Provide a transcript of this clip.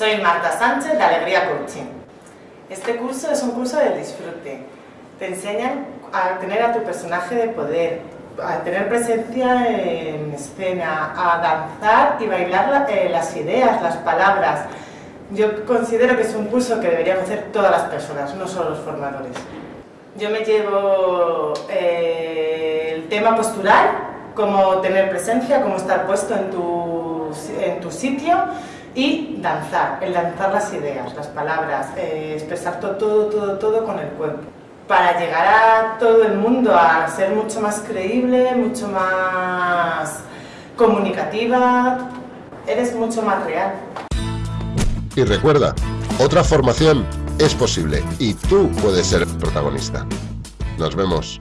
Soy Marta Sánchez de Alegría Coaching. Este curso es un curso de disfrute. Te enseñan a tener a tu personaje de poder, a tener presencia en escena, a danzar y bailar eh, las ideas, las palabras. Yo considero que es un curso que deberían hacer todas las personas, no solo los formadores. Yo me llevo eh, el tema postural, cómo tener presencia, cómo estar puesto en tu sitio y danzar, el danzar las ideas, las palabras, eh, expresar todo, todo, todo, todo con el cuerpo. Para llegar a todo el mundo a ser mucho más creíble, mucho más comunicativa, eres mucho más real. Y recuerda, otra formación es posible y tú puedes ser protagonista. Nos vemos.